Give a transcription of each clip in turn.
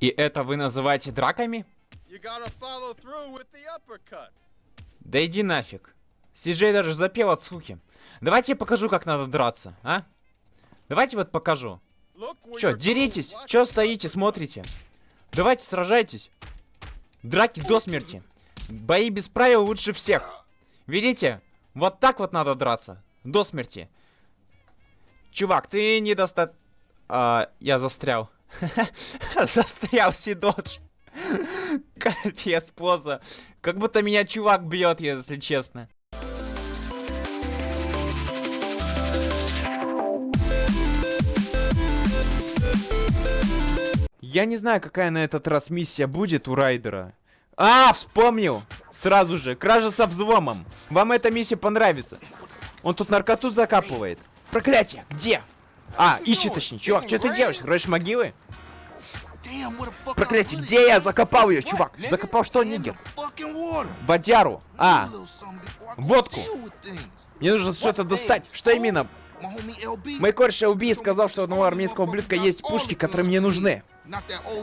И это вы называете драками? Да иди нафиг. Сиджей даже запел от скуки. Давайте я покажу, как надо драться, а? Давайте вот покажу. Чё, деритесь? Чё стоите, смотрите? Давайте сражайтесь. Драки до смерти. Бои без правил лучше всех. Видите? Вот так вот надо драться. До смерти. Чувак, ты недоста... А, я застрял. Застрял Сидодж. Капец, поза. Как будто меня чувак бьет, если честно. Я не знаю, какая на этот раз миссия будет у Райдера. А, вспомнил! Сразу же, кража со взломом. Вам эта миссия понравится. Он тут наркоту закапывает. Проклятие, где? А, ищи точнее. Чувак, что ты делаешь? Роешь могилы? Проклятие, где я закопал ее, чувак? Закопал что, нигер? Водяру. А, водку. мне нужно что-то достать. Что именно? Мой кореш LB сказал, что у одного армейского ублюдка есть пушки, которые мне нужны.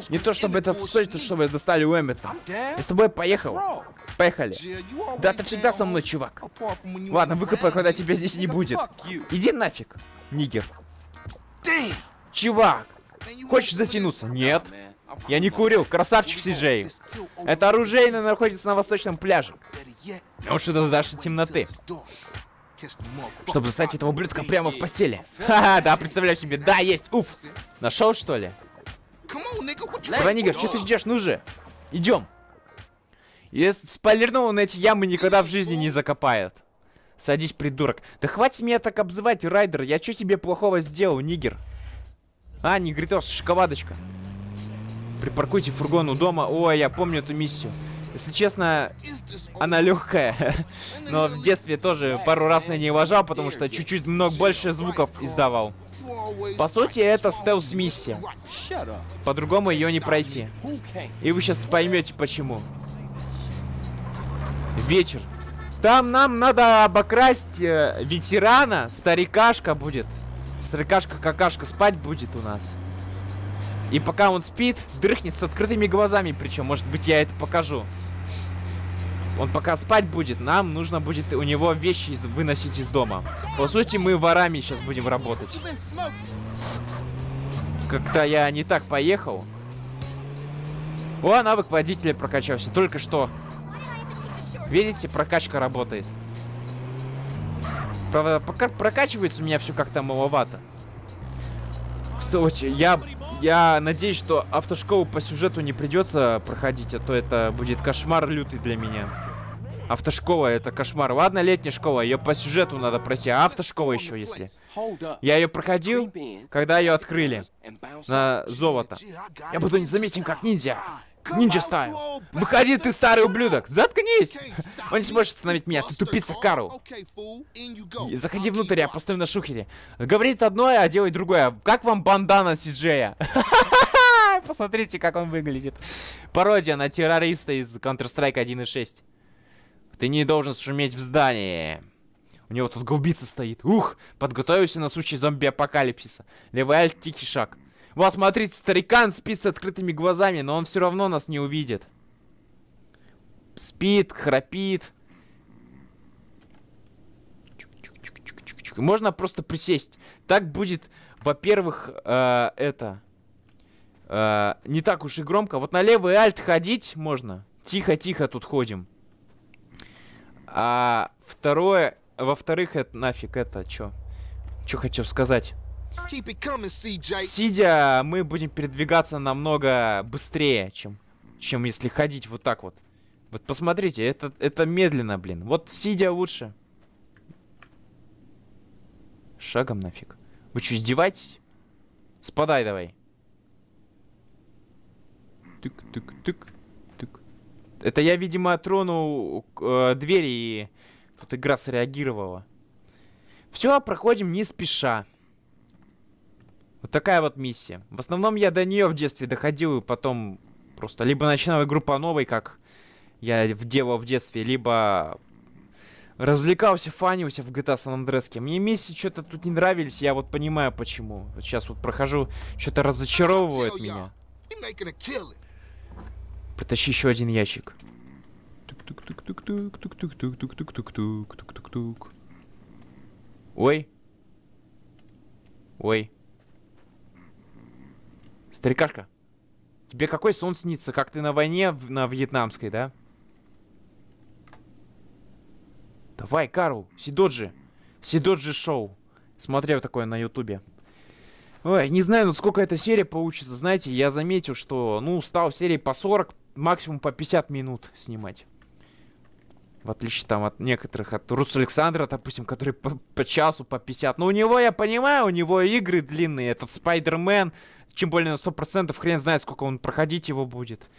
Не то чтобы это стоит, то чтобы достали у Эммета. Я с тобой поехал. Поехали. Да ты всегда со мной, чувак. Ладно, выкопай, когда тебя здесь не будет. Иди нафиг, нигер. Чувак, хочешь затянуться? Нет. Я не курил, красавчик Сиджей. Это оружейно находится на восточном пляже. Лучше дождашься темноты. Чтобы застать этого ублюдка прямо в постели. Ха-ха, да, представляю себе. Да, есть, уф. Нашел, что ли? Давай, нигер, что ты ждешь? Ну же. Идем. Если спойлернул, он эти ямы никогда в жизни не закопает. Садись, придурок. Да хватит меня так обзывать, Райдер. Я что тебе плохого сделал, нигер? А, негритос, шоколадочка. Припаркуйте фургон у дома. Ой, я помню эту миссию. Если честно, она легкая. Но в детстве тоже пару раз на ней уважал, потому что чуть-чуть много больше звуков издавал. По сути, это стелс-миссия. По-другому ее не пройти. И вы сейчас поймете почему. Вечер. Там нам надо обокрасть э, ветерана. Старикашка будет. Старикашка-какашка спать будет у нас. И пока он спит, дрыхнет с открытыми глазами. Причем, может быть, я это покажу. Он пока спать будет, нам нужно будет у него вещи из выносить из дома. По сути, мы ворами сейчас будем работать. Как-то я не так поехал. О, навык водителя прокачался. Только что. Видите, прокачка работает. Правда, пока прокачивается у меня все как-то маловато. Кстати, я, я надеюсь, что автошколу по сюжету не придется проходить, а то это будет кошмар лютый для меня. Автошкола это кошмар. Ладно, летняя школа, ее по сюжету надо пройти, а автошкола еще если. Я ее проходил, когда ее открыли на золото. Я буду незаметен как ниндзя. Ниндзя стайл. Выходи, ты старый ублюдок. Заткнись. Он не сможет остановить меня. Ты тупица, Карл. Заходи внутрь, я постою на шухере. Говорит одно, а делает другое. Как вам бандана Сиджея? Посмотрите, как он выглядит. Пародия на террориста из Counter-Strike 1.6. Ты не должен шуметь в здании. У него тут гаубица стоит. Ух, подготовился на случай зомби-апокалипсиса. Левый альт, тихий шаг. Вот, смотрите, старикан спит с открытыми глазами, но он все равно нас не увидит. Спит, храпит. Можно просто присесть. Так будет, во-первых, э, это... Э, не так уж и громко. Вот на левый альт ходить можно. Тихо-тихо тут ходим. А второе... Во-вторых, это нафиг это, чё? Чё хотел сказать? Сидя, мы будем передвигаться намного быстрее, чем, чем если ходить вот так вот. Вот посмотрите, это, это медленно, блин. Вот сидя лучше. Шагом нафиг. Вы что, издеваетесь? Спадай давай. Тык-тык-тык. Тык. Это я, видимо, тронул э, двери и тут игра среагировала. Все, проходим не спеша. Вот такая вот миссия. В основном я до нее в детстве доходил и потом просто либо начинал игру по новой, как я делал в детстве, либо развлекался, фанился в GTA San Andreas. Мне миссии что-то тут не нравились, я вот понимаю почему. Вот сейчас вот прохожу, что-то разочаровывает меня. Потащи еще один ящик. Ой. Ой. Старикашка, тебе какой сон снится? Как ты на войне в- на вьетнамской, да? Давай, Карл, Сидоджи. Сидоджи шоу. Смотрел такое на ютубе. Ой, не знаю, ну сколько эта серия получится. Знаете, я заметил, что, ну, стал серии по 40, максимум по 50 минут снимать. В отличие там от некоторых, от Рус Александра, допустим, который по, по часу, по 50. Но у него, я понимаю, у него игры длинные. Этот Спайдермен, чем более на 100%, хрен знает, сколько он проходить его будет.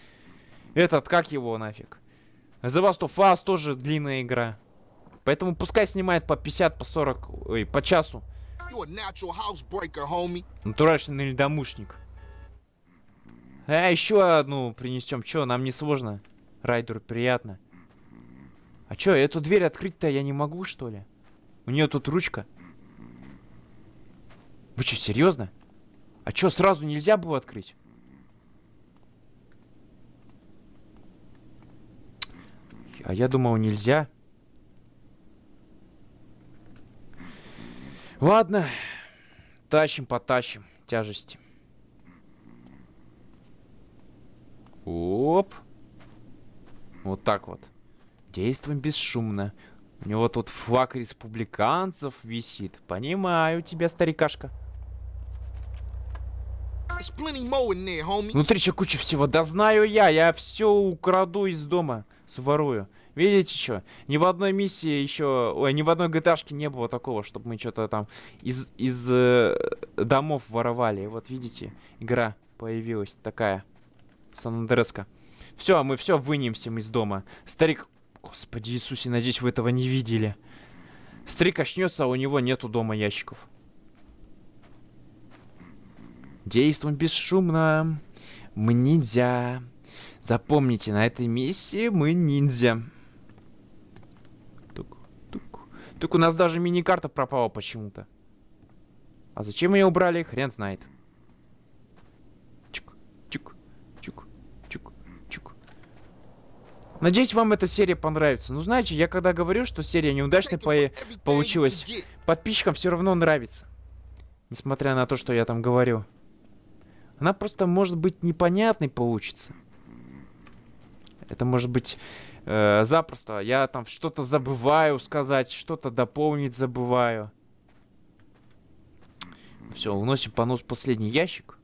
Этот, как его нафиг? The Last of Us тоже длинная игра. Поэтому пускай снимает по 50, по 40, ой, по часу. Натуральный ледомушник. А, еще одну принесем. Че, нам не сложно. Райдеру приятно. А че, эту дверь открыть-то я не могу, что ли? У нее тут ручка. Вы что, серьезно? А че, сразу нельзя было открыть? А я думал, нельзя. Ладно. Тащим, потащим. Тяжести. Оп. Вот так вот. Действуем бесшумно. У него тут флаг республиканцев висит. Понимаю тебя, старикашка. Внутри еще куча всего. Да знаю я. Я все украду из дома. Сворую. Видите что? Ни в одной миссии еще... Ой, ни в одной gta не было такого, чтобы мы что-то там из, из э, домов воровали. Вот видите, игра появилась такая. Сан-Андреска. Все, мы все вынемся из дома. Старик... Господи Иисусе, надеюсь, вы этого не видели. Старик очнется, а у него нету дома ящиков. Действуем бесшумно. Мы ниндзя. Запомните, на этой миссии мы ниндзя. Тук, тук. Тук, у нас даже мини-карта пропала почему-то. А зачем ее убрали, хрен знает. Надеюсь, вам эта серия понравится. Ну, знаете, я когда говорю, что серия неудачная по получилась, подписчикам все равно нравится. Несмотря на то, что я там говорю. Она просто, может быть, непонятной получится. Это может быть э, запросто. Я там что-то забываю сказать, что-то дополнить забываю. Все, уносим понос последний ящик.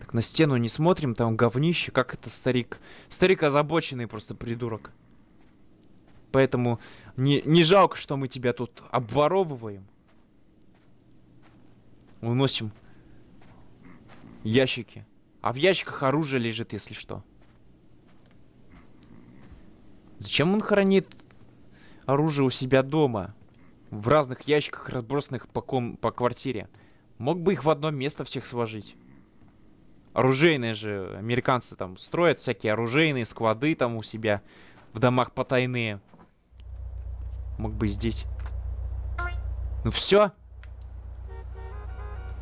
Так, на стену не смотрим, там говнище. Как это старик? Старик озабоченный просто придурок. Поэтому не, не жалко, что мы тебя тут обворовываем. Уносим ящики. А в ящиках оружие лежит, если что. Зачем он хранит оружие у себя дома? В разных ящиках, разбросанных по, ком по квартире. Мог бы их в одно место всех сложить. Оружейные же американцы там строят всякие оружейные склады там у себя в домах потайные. Мог бы здесь. Ну все.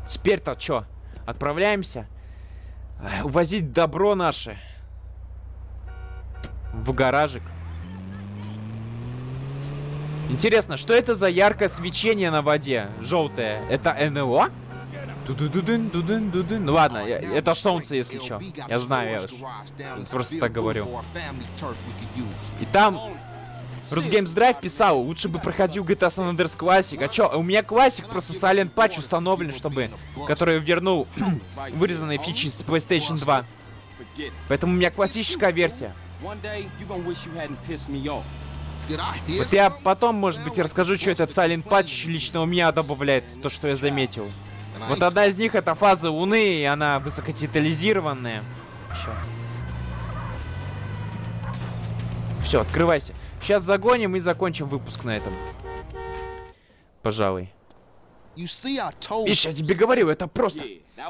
Теперь-то что? Отправляемся? Эх, Увозить добро наше. В гаражик. Интересно, что это за яркое свечение на воде? Желтое. Это НЛО? Ду-дун-ду-дун. Ну ладно, я- это солнце, если что. Я знаю, я просто так говорю. И там Русгеймс Драйв писал, лучше бы проходил GTA San Andreas Classic. А чё, у меня классик, просто Silent Patch установлен, чтобы... Который вернул вырезанные фичи с PlayStation 2. Поэтому у меня классическая версия. Вот я потом, может быть, расскажу, что этот Silent Patch лично у меня добавляет, то, что я заметил. Вот одна из них это фаза Луны, и она высокодетализированная. Все, открывайся. Сейчас загоним и закончим выпуск на этом. Пожалуй. Видишь, я тебе говорил, это просто.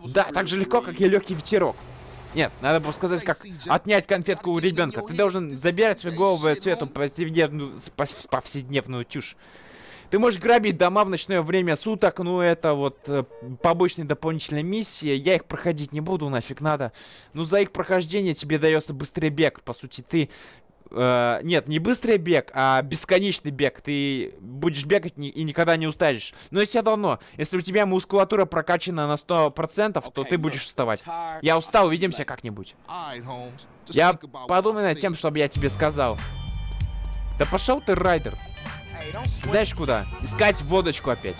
Да, так же легко, как и легкий ветерок. Нет, надо было сказать, как отнять конфетку у ребенка. Ты должен забирать свою голову цвету повседневную, повседневную тюшь. Ты можешь грабить дома в ночное время суток, ну это вот э, побочные дополнительные миссии. Я их проходить не буду, нафиг надо. Ну за их прохождение тебе дается быстрый бег. По сути, ты... э, нет, не быстрый бег, а бесконечный бег. Ты будешь бегать ни- и никогда не устанешь. Но если давно, если у тебя мускулатура прокачана на 100%, то ты будешь уставать. Я устал, увидимся как-нибудь. Я I над тем, чтобы я тебе сказал. Да пошел ты, Райдер. Знаешь куда? Искать водочку опять.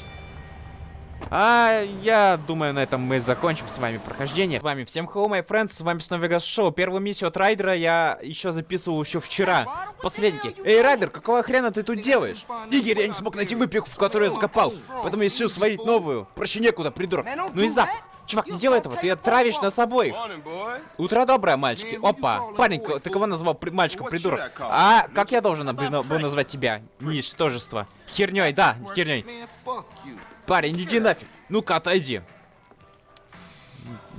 А я думаю, на этом мы закончим с вами прохождение. С вами всем hello, my friends, с вами снова Вегас Шоу. Первую миссию от Райдера я еще записывал еще вчера. Посредники. Эй, Райдер, какого хрена ты тут делаешь? Игорь, я не смог найти выпивку, в которую я закопал. Поэтому я решил сварить новую. Проще некуда, придурок. Ну и запах. Чувак, не делай этого, ты отравишь нас обоих. Утро доброе, мальчики. Опа. Парень, ты кого назвал при- мальчиком, придурок? А как я должен был назвать тебя? Ничтожество. Херней, да, херней. Парень, иди нафиг. Ну-ка, отойди.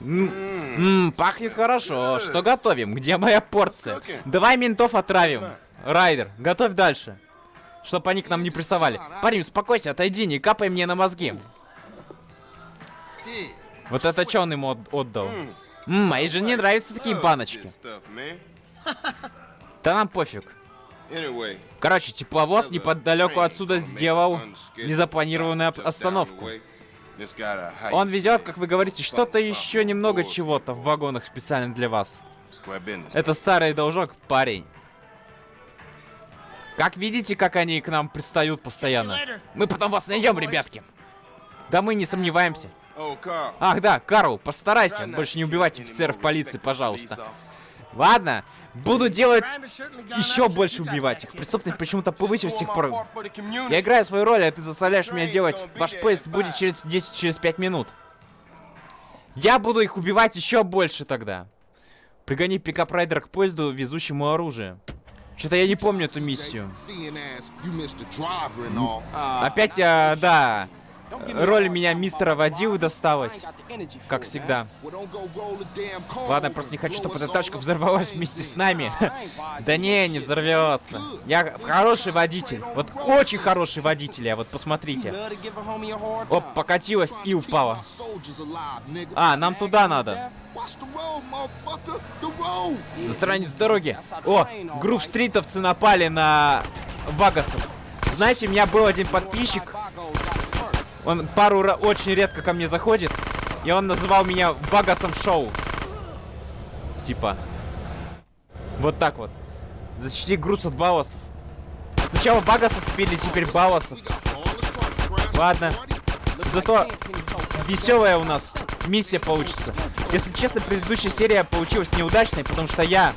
М, м, пахнет хорошо. Что готовим? Где моя порция? Давай ментов отравим. Райдер, готовь дальше. Чтоб они к нам не приставали. Парень, успокойся, отойди, не капай мне на мозги. Вот это что он ему от- отдал? М, моей жене нравятся такие баночки. Да нам пофиг. Короче, тепловоз неподалеку отсюда сделал незапланированную остановку. Он везет, как вы говорите, что-то еще немного чего-то в вагонах специально для вас. Это старый должок, парень. Как видите, как они к нам пристают постоянно. Мы потом вас найдем, ребятки. Да мы не сомневаемся. Ах да, Карл, постарайся больше не убивать офицеров полиции, пожалуйста. Ладно, буду делать еще больше убивать их. Преступность почему-то повысилась с тех пор. Я играю свою роль, а ты заставляешь меня делать. Ваш поезд будет через 10, через 5 минут. Я буду их убивать еще больше тогда. Пригони пикап райдера к поезду, везущему оружие. Что-то я не помню эту миссию. Опять, а, да, роль меня мистера водилы досталась, как всегда. Ладно, просто не хочу, чтобы эта тачка взорвалась вместе с нами. Да не, не взорвется. Я хороший водитель. Вот очень хороший водитель, я вот посмотрите. Оп, покатилась и упала. А, нам туда надо. С дороги. О, грув стритовцы напали на Вагасов. Знаете, у меня был один подписчик, он пару очень редко ко мне заходит, и он называл меня Вагасом Шоу. Типа. Вот так вот. Защити груз от Бауасов. Сначала Багасов убили, теперь crashed. Ладно. Зато веселая у нас миссия получится. Если честно, предыдущая серия получилась неудачной, потому что я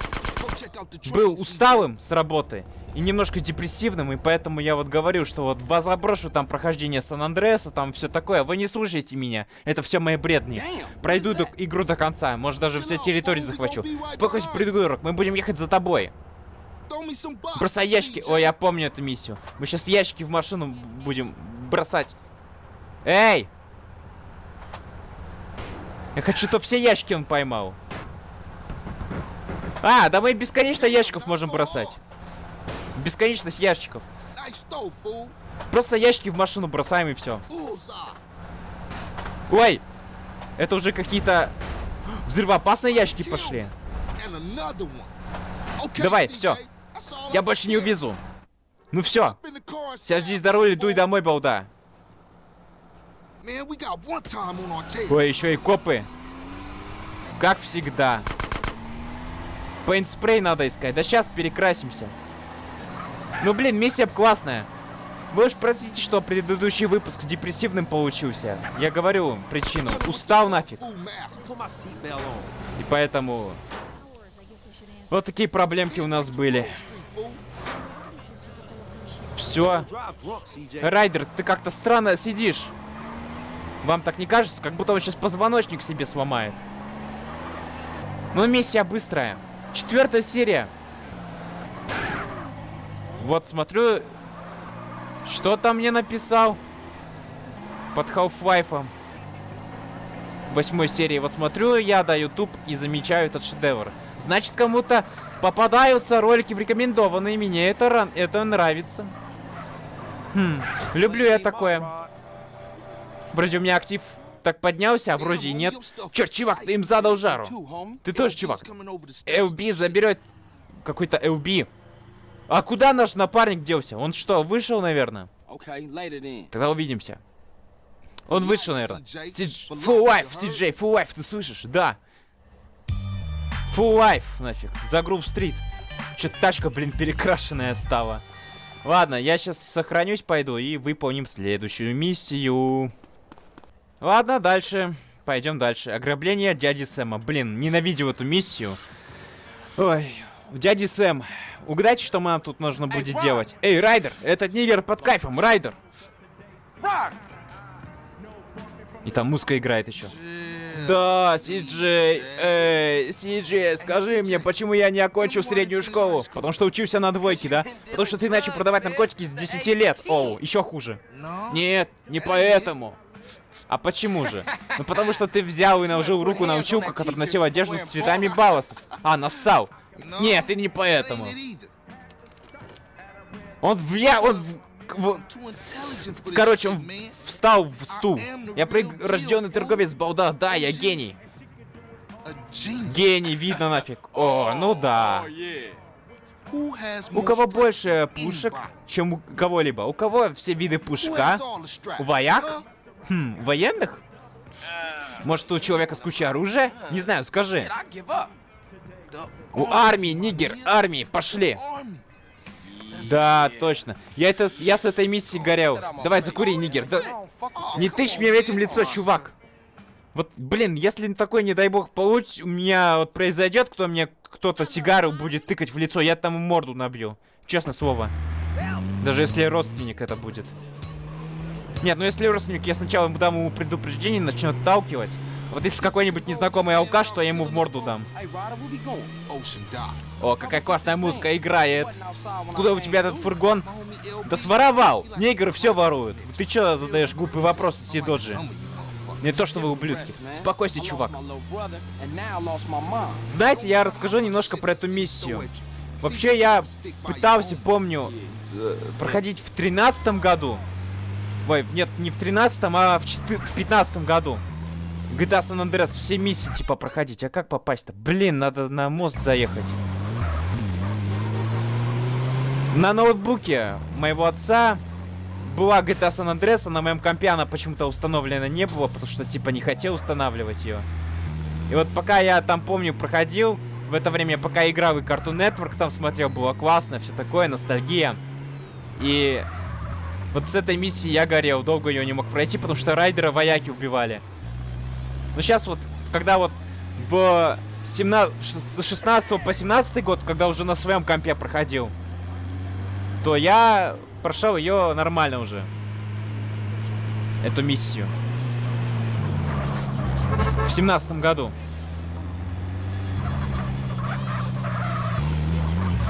был усталым с работы и немножко депрессивным, и поэтому я вот говорю, что вот вас заброшу там прохождение Сан-Андреаса, там все такое. Вы не слушайте меня, это все мои бредни. Пройду до- игру до конца, может даже все территории захвачу. Спокойся, придурок, мы будем ехать за тобой. Бросай ящики. Ой, я помню эту миссию. Мы сейчас ящики в машину будем бросать. Эй! Я хочу, чтобы все ящики он поймал. А, да мы бесконечно ящиков можем бросать. Бесконечность ящиков. Просто ящики в машину бросаем и все. Ой! Это уже какие-то взрывоопасные ящики пошли. Давай, all Я больше не увезу. Ну все. И that дуй домой, балда. Ой, еще и копы. Как всегда. Пейнт-спрей надо искать. Да сейчас перекрасимся. Ну, блин, миссия классная. Вы уж простите, что предыдущий выпуск депрессивным получился. Я говорю причину. Устал нафиг. И поэтому... Вот такие проблемки у нас были. Все. Райдер, ты как-то странно сидишь. Вам так не кажется? Как будто он сейчас позвоночник себе сломает. Ну, миссия быстрая. Четвертая серия. Вот смотрю, что там мне написал под Half-Life. Восьмой серии. Вот смотрю я, да, YouTube и замечаю этот шедевр. Значит, кому-то попадаются ролики рекомендованные. Мне это, это нравится. Хм, люблю я такое. Вроде у меня актив так поднялся, а вроде и нет. Черт, чувак, ты им задал жару. Ты тоже, чувак. LB заберет какой-то LB. А куда наш напарник делся? Он что, вышел, наверное? Okay, later then. Тогда увидимся. Он вышел, наверное. Full life, CJ, full life, ты слышишь? Да. Full life, нафиг. За Грув Стрит. Чё-то тачка, блин, перекрашенная стала. Ладно, я сейчас сохранюсь, пойду и выполним следующую миссию. Ладно, дальше. Пойдем дальше. Ограбление дяди Сэма. Блин, ненавидел эту миссию. Ой, дяди Сэм, угадайте, что нам тут нужно будет делать. Эй, Райдер, этот нигер под кайфом, Райдер. И там музыка играет еще. Да, Сиджей, эй, Сиджей, скажи мне, почему я не окончил среднюю школу? Потому что учился на двойке, да? Потому что ты начал продавать наркотики с 10 лет. Оу, еще хуже. Нет, не поэтому. А почему же? Ну потому что ты взял и наложил руку на училку, который носил одежду с цветами балласов. А, нассал. Нет, ты не поэтому. Он в я, он в, в- короче, он в- встал в стул. Я прирожденный торговец балда, да, я гений. Гений, видно нафиг. О, ну да. У кого больше пушек, чем у кого-либо? У кого все виды пушек, а? У вояк? Хм, военных? Может, у человека с кучей оружия? Не знаю, скажи. У армии, нигер, армии, пошли. Да, точно. Я это, я с этой миссии горел. Давай, закури, нигер. Да, не тычь мне этим лицо, чувак. Вот, блин, если такой, не дай бог, получ... у меня вот произойдет, кто мне кто-то сигару будет тыкать в лицо, я там морду набью. Честное слово. Даже если родственник это будет. Нет, ну если родственник, я сначала ему дам ему предупреждение, начнет отталкивать. Вот если какой-нибудь незнакомый алкаш, то я ему в морду дам. О, какая классная музыка играет. Куда у тебя этот фургон? Да своровал! Негры все воруют. Ты чё задаешь глупые вопросы, Сидоджи? Не то, что вы ублюдки. Lost чувак. Знаете, я расскажу немножко про эту миссию. Вообще, я пытался, помню, э, проходить в тринадцатом году. Ой, нет, не в тринадцатом, а в пятнадцатом году. GTA San Andreas, все миссии типа проходить. А как попасть-то? Блин, надо на мост заехать. На ноутбуке моего отца была GTA San Andreas, а на моем компе она почему-то установлена не было, потому что типа не хотел устанавливать ее. И вот пока я там, помню, проходил, в это время пока играл и Cartoon Network там смотрел, было классно, все такое, ностальгия. И вот с этой миссии я горел, долго ее не мог пройти, потому что райдера вояки убивали. Но сейчас вот, когда вот в 17, с 16 по 17 год, когда уже на своем компе проходил, то я прошел ее нормально уже. Эту миссию. В семнадцатом году.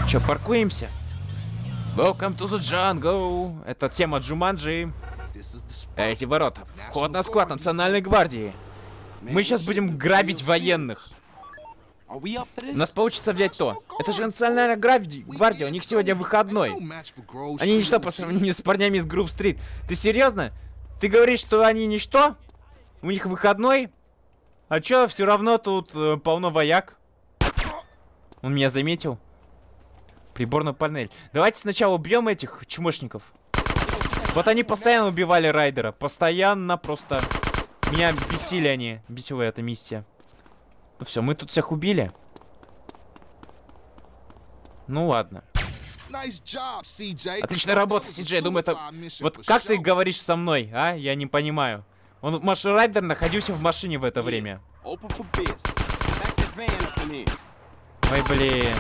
Че, паркуемся? Welcome to the jungle. Это тема Джуманджи. Эти ворота. Вход на склад Национальной гвардии. Мы сейчас будем грабить военных. У нас получится взять то. Это же Национальная гвардия, гвардия, у них сегодня выходной. Они ничто по сравнению с парнями из Грув Стрит. Ты серьезно? Ты говоришь, что они ничто? У них выходной? А чё, все равно тут э, полно вояк. Он меня заметил. Приборную панель. Давайте сначала убьем этих чмошников. Вот они постоянно убивали райдера. Постоянно просто. Меня бесили они. Бесила эта миссия. Ну все, мы тут всех убили. Ну ладно. Отличная работа, Сиджей. Думаю, это... Вот как ты говоришь со мной, а? Я не понимаю. Он, Маш Райдер находился в машине в это время. Ой, блин.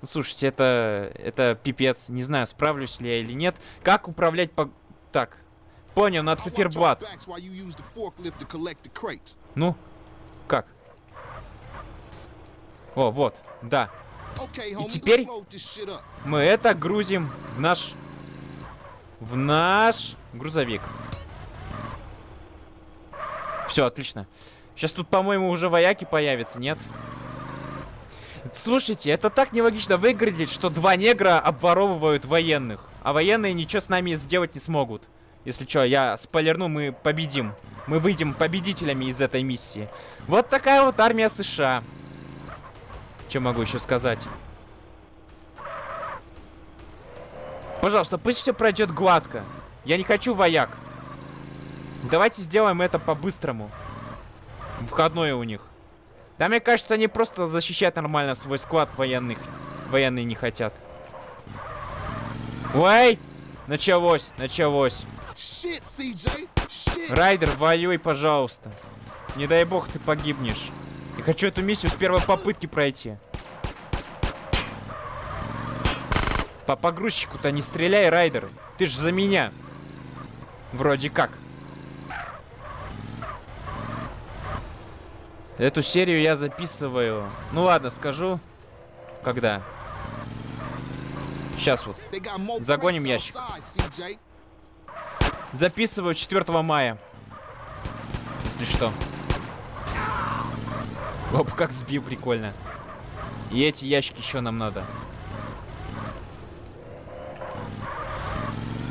Ну, слушайте, это... Это пипец. Не знаю, справлюсь ли я или нет. Как управлять по... Так. Понял, на циферблат. Ну, как? О, вот, да. И теперь Мы это грузим в наш... В наш грузовик. Все, отлично. Сейчас тут, по-моему, уже вояки появятся, нет? Слушайте, это так нелогично выглядит, что два негра обворовывают военных. А военные ничего с нами сделать не смогут. Если что, я спойлерну, мы победим. Мы выйдем победителями из этой миссии. Вот такая вот армия США. Что могу еще сказать? Пожалуйста, пусть все пройдет гладко. Я не хочу вояк. Давайте сделаем это по-быстрому. Входное у них. Да, мне кажется, они просто защищать нормально свой склад военных. Военные не хотят. Ой! Началось, началось. Райдер, воюй, пожалуйста. Не дай бог ты погибнешь. Я хочу эту миссию с первой попытки пройти. По погрузчику-то не стреляй, Райдер. Ты ж за меня. Вроде как. Эту серию я записываю. Ну ладно, скажу. Когда? Сейчас вот. Загоним ящик. Записываю 4 мая. Если что. Оп, как сбил, прикольно. И эти ящики еще нам надо.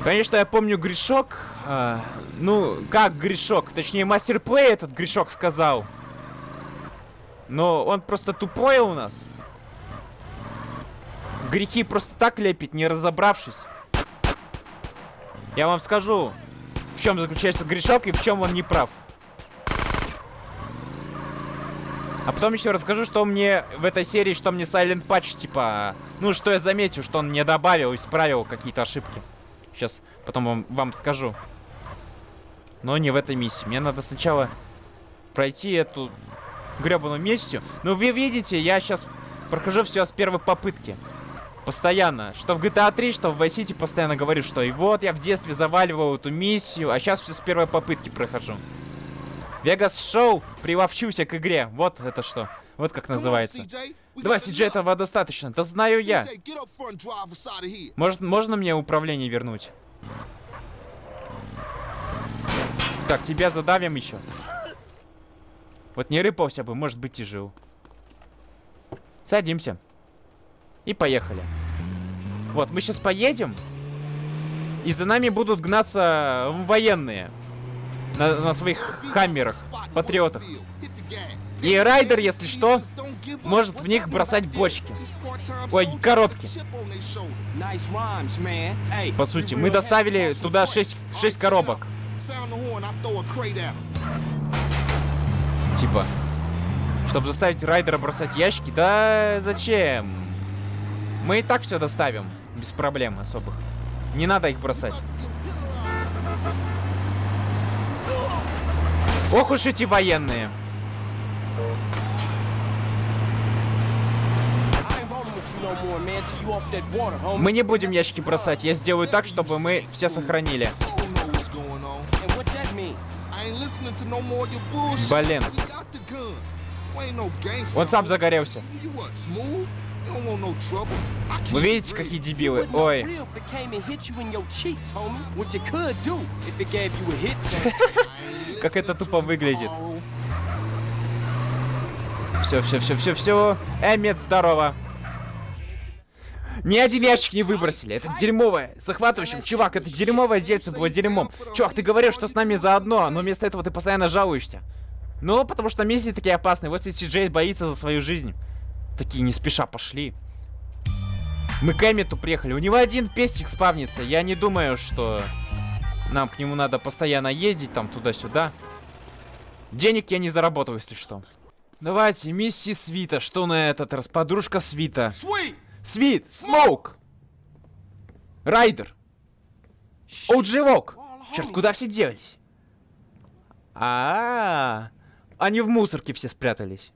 Конечно, я помню грешок. а, ну, как грешок? Точнее, мастер плей этот грешок сказал. Но он просто тупой у нас. Грехи просто так лепит, не разобравшись. Я вам скажу, в чем заключается грешок и в чем он не прав. А потом еще расскажу, что мне в этой серии, что мне Silent Patch, типа, ну, что я заметил, что он мне добавил, исправил какие-то ошибки. Сейчас потом вам, вам скажу. Но не в этой миссии. Мне надо сначала пройти эту гребаную миссию. Ну, вы видите, я сейчас прохожу все с первой попытки. Постоянно. Что в GTA 3, что в Vice City постоянно говорю, что и вот я в детстве заваливал эту миссию, а сейчас все с первой попытки прохожу. Вегас Шоу приловчился к игре. Вот это что. Вот как называется. Давай, luck. этого достаточно. Да знаю я. Может, можно мне управление вернуть? Так, тебя задавим еще. Вот не рыпался бы, может быть и жил. Садимся. И поехали. Вот, мы сейчас поедем. И за нами будут гнаться военные. На, на своих хаммерах, патриотах. И райдер, если что, может в них бросать бочки. Ой, коробки. По сути, мы доставили туда 6, 6 коробок. Типа. Чтобы заставить райдера бросать ящики? Да зачем? Мы и так все доставим. Без проблем особых. Не надо их бросать. Ох уж эти военные. Мы не будем ящики бросать. Я сделаю так, чтобы мы все сохранили. Блин. Он сам загорелся. Вы видите, какие дебилы? Ой. Как это тупо выглядит. Все, все, все, все, все. Эммет, здорово. Ни один ящик не выбросили. Это дерьмовое. Захватывающим. Чувак, это дерьмовое дельце было дерьмом. Чувак, ты говорил, что с нами заодно, но вместо этого ты постоянно жалуешься. Ну, потому что миссии такие опасные. Вот если Джей боится за свою жизнь. Такие не спеша пошли. Мы к Эммету приехали. У него один пестик спавнится. Я не думаю, что нам к нему надо постоянно ездить там туда-сюда. Денег я не заработаю, если что. Давайте, миссии Свита. Что на этот раз? Подружка Свита. Свит! Смоук! Райдер! Оуджи Вок! Черт, куда все делись? А, -а, а Они в мусорке все спрятались.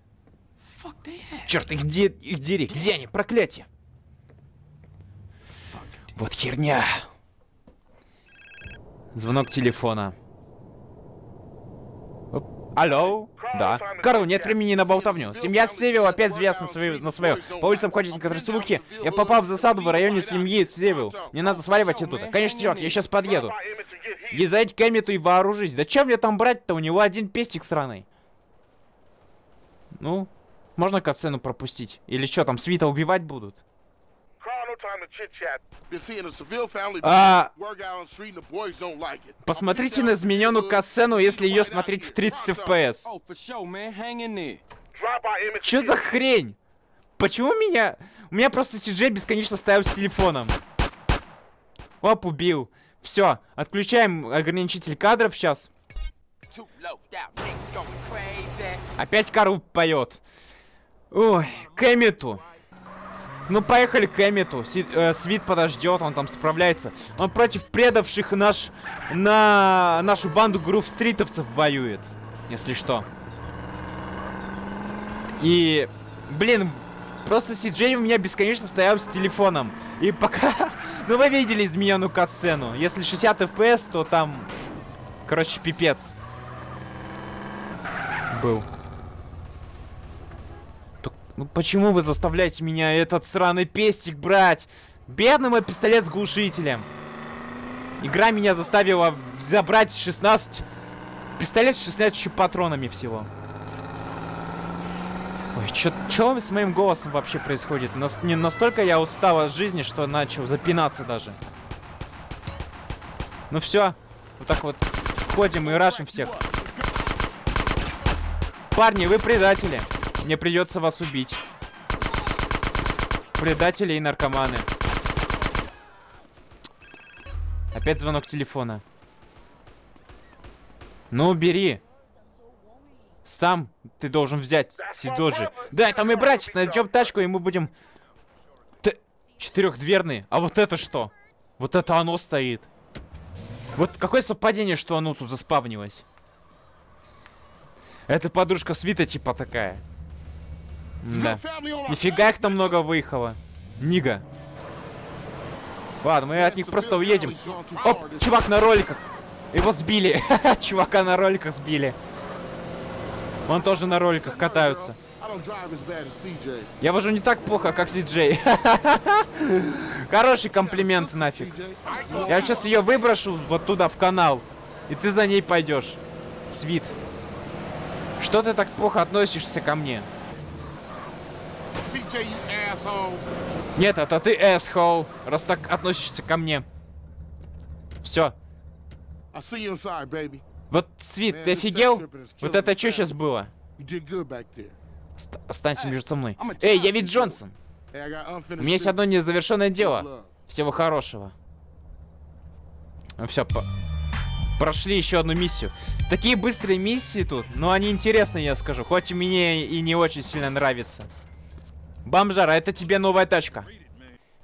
Черт, их, де их дери. Где они? Проклятие. Вот херня. Звонок телефона. Оп. Алло? Да. Карл, нет времени на болтовню. Семья Севил опять звезд на свою, на свою. По улицам ходят некоторые слухи. Я попал в засаду в районе семьи Севил. Мне надо сваливать оттуда. Конечно, чувак, я сейчас подъеду. Езжайте к Эммету и вооружись. Да чем мне там брать-то? У него один пестик сраный. Ну, можно катсцену пропустить? Или что, там свита убивать будут? А, посмотрите на измененную катсцену, если ее смотреть в 30 FPS. Чё за хрень? Почему меня... У меня просто CJ бесконечно стоял с телефоном. Оп, убил. Все, отключаем ограничитель кадров сейчас. Опять Карл поет. Ой, к. Ну, поехали к Эммету. Си- э, Свит подождет, он там справляется. Он против предавших наш... На нашу банду грув стритовцев воюет. Если что. И... Блин, просто Сиджей у меня бесконечно стоял с телефоном. И пока... Ну, вы видели измененную катсцену. Если 60 FPS, то там... Короче, пипец. Был. Ну почему вы заставляете меня этот сраный пестик брать? Бедный мой пистолет с глушителем. Игра меня заставила забрать 16... Пистолет с 16 патронами всего. Ой, чё с моим голосом вообще происходит? Нас, не настолько я устал от жизни, что начал запинаться даже. Ну все, вот так вот ходим и рашим всех. Парни, вы предатели. Мне придется вас убить. Предатели и наркоманы. Опять звонок телефона. Ну, бери. Сам ты должен взять Сидоджи. Да, это мы братец, найдем тачку, и мы будем... Т... Четырехдверный. А вот это что? Вот это оно стоит. Вот какое совпадение, что оно тут заспавнилось. Это подружка Свита типа такая. Да. Нифига их там много выехало. Нига. Ладно, мы от них просто уедем. Оп, чувак на роликах. Его сбили. Чувака на роликах сбили. Он тоже на роликах катаются. Я вожу не так плохо, как Си-Джей. Хороший комплимент нафиг. Я сейчас ее выброшу вот туда, в канал. И ты за ней пойдешь. Свит. Что ты так плохо относишься ко мне? Нет, это ты asshole, раз так относишься ко мне. Все. Вот, Свит, ты офигел? Вот это что сейчас было? Ост- останься между со мной. Эй, я ведь Джонсон. У меня есть одно незавершенное дело. Всего хорошего. Ну все, по... прошли еще одну миссию. Такие быстрые миссии тут, но они интересные, я скажу. Хоть и мне и не очень сильно нравится. Бомжара, это тебе новая тачка.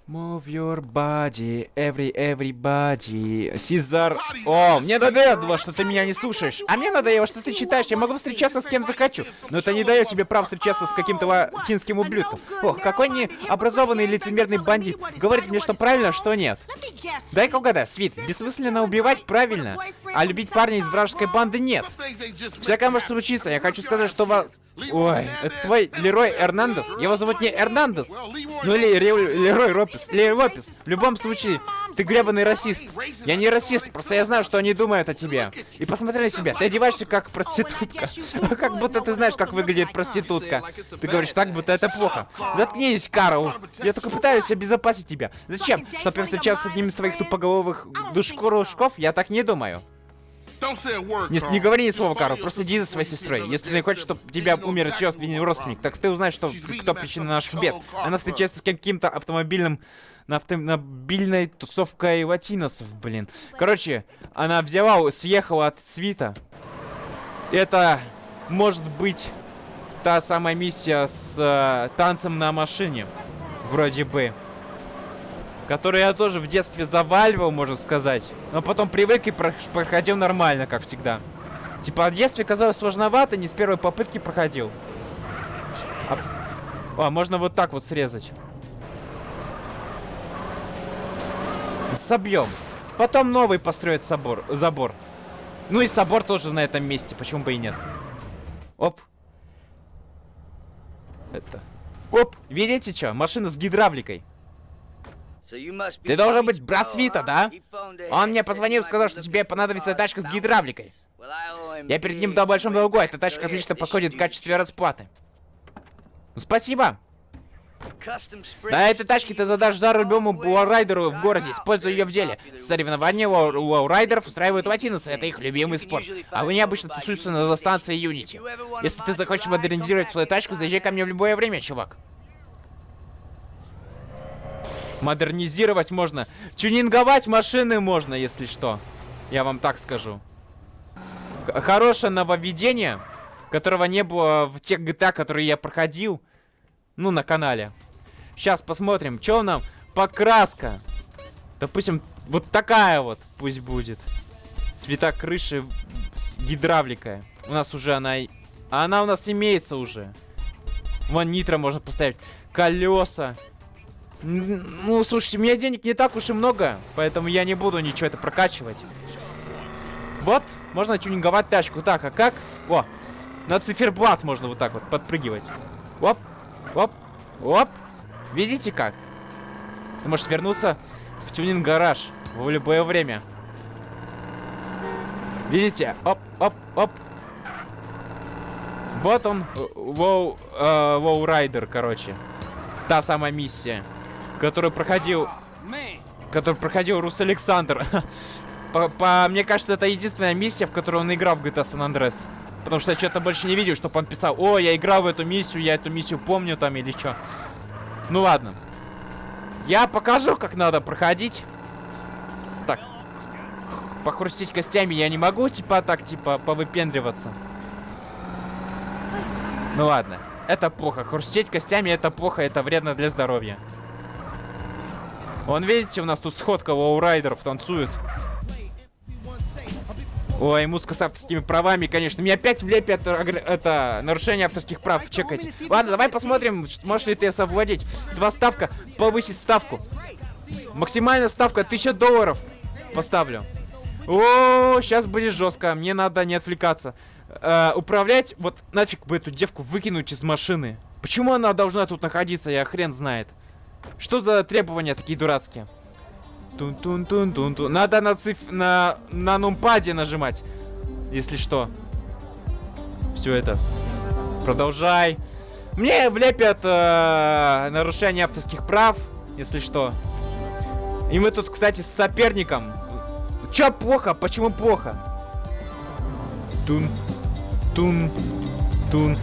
Move your body, every, everybody. Сизар. О, мне надоело, что ты меня не слушаешь. А мне надоело, что ты читаешь. Я могу встречаться с кем захочу. Но это не дает тебе права встречаться с каким-то латинским ублюдком. Ох, какой необразованный лицемерный бандит. Говорит мне, что правильно, что нет. Дай-ка угадаю, Свит, бессмысленно убивать правильно, а любить парня из вражеской банды нет. Всякое может случиться. Я хочу сказать, что. Ой, это твой Лерой Эрнандес? Его зовут не Эрнандес. Ну или Лерой Ропес. Лерой Ропес. В любом случае, ты гребаный расист. Я не расист, просто я знаю, что они думают о тебе. И посмотри на себя, ты одеваешься как проститутка. Как будто ты знаешь, как выглядит проститутка. Ты говоришь так, будто это плохо. Заткнись, Карл. Я только пытаюсь обезопасить тебя. Зачем? Чтобы я встречался с одним из твоих тупоголовых душкурушков? Я так не думаю. Не, говори ни слова, Карл, просто иди за своей сестрой. Если ты хочешь, чтобы тебя умер еще один родственник, так ты узнаешь, что кто причина наших бед. Она встречается с каким-то автомобильным... На автомобильной тусовкой латиносов, блин. Короче, она взяла, съехала от свита. Это может быть та самая миссия с э, танцем на машине. Вроде бы. Которую я тоже в детстве заваливал, можно сказать. Но потом привык и про- проходил нормально, как всегда. Типа, в детстве казалось сложновато, не с первой попытки проходил. А, О, можно вот так вот срезать. Собьем. Потом новый построит собор, забор. Ну и собор тоже на этом месте, почему бы и нет. Оп. Это. Оп, видите что? Машина с гидравликой. Ты должен быть брат Свита, да? Он мне позвонил и сказал, что тебе понадобится тачка с гидравликой. Я перед ним в большом долгу, а эта тачка отлично подходит в качестве расплаты. Ну, спасибо. На этой тачке ты задашь жару любому лоурайдеру в городе, используя ее в деле. Соревнования лоу- лоурайдеров устраивают латиносы, это их любимый спорт. А они обычно тусуются на станции Unity. Если ты захочешь модернизировать свою тачку, заезжай ко мне в любое время, чувак. Модернизировать можно. Тюнинговать машины можно, если что. Я вам так скажу. Хорошее нововведение, которого не было в тех GTA, которые я проходил. Ну, на канале. Сейчас посмотрим, что нам покраска. Допустим, вот такая вот пусть будет. Цвета крыши с гидравликой. У нас уже она... Она у нас имеется уже. Вон нитро можно поставить. Колеса. Ну, слушайте, у меня денег не так уж и много, поэтому я не буду ничего это прокачивать. Вот, можно тюнинговать тачку. Так, а как? О, на циферблат можно вот так вот подпрыгивать. Оп, оп, оп. Видите как? Ты можешь вернуться в тюнинг-гараж в любое время. Видите? Оп, оп, оп. Вот он, э, Воу, э, Воу Райдер, короче. Та самая миссия, которую проходил, Man, которую проходил Рус Александр. По, по- мне кажется, это единственная миссия, в которой он играл в GTA San Andreas. Потому что я что-то больше не видел, чтобы он писал, о, я играл в эту миссию, я эту миссию помню там или что. Ну ладно. Я покажу, как надо проходить. Так. Похрустить костями я не могу, типа так, типа, повыпендриваться. Ну ладно. Это плохо. Хрустеть костями это плохо, это вредно для здоровья. Вон, видите, у нас тут сходка лоурайдеров танцует. Ой, музыка с авторскими правами, конечно. Мне опять влепят агр- это нарушение авторских прав. Чекайте. Ладно, давай посмотрим, можешь ли ты совладеть. Два ставка, повысить ставку. Максимальная ставка 1000 долларов. Поставлю. О, сейчас будет жестко. Мне надо не отвлекаться. Э, управлять, вот нафиг бы эту девку выкинуть из машины. Почему она должна тут находиться, я хрен знает. Что за требования такие дурацкие? Тун-тун-тун-тун-тун. Надо на циф... на... на нумпаде нажимать. Если что. Все это. Продолжай. Мне влепят э, нарушение авторских прав, если что. И мы тут, кстати, с соперником. Чё плохо? Почему плохо? Тун. Тун. Тун.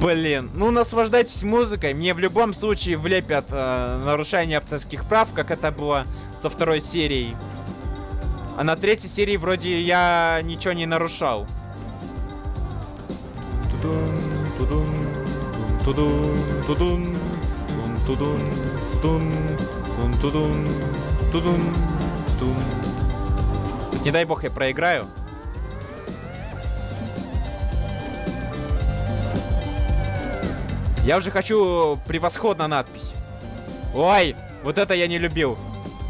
Блин, ну наслаждайтесь музыкой. Мне в любом случае влепят э, нарушение авторских прав, как это было со второй серией. А на третьей серии вроде я ничего не нарушал. Не дай бог я проиграю. Я уже хочу превосходно надпись. Ой, вот это я не любил.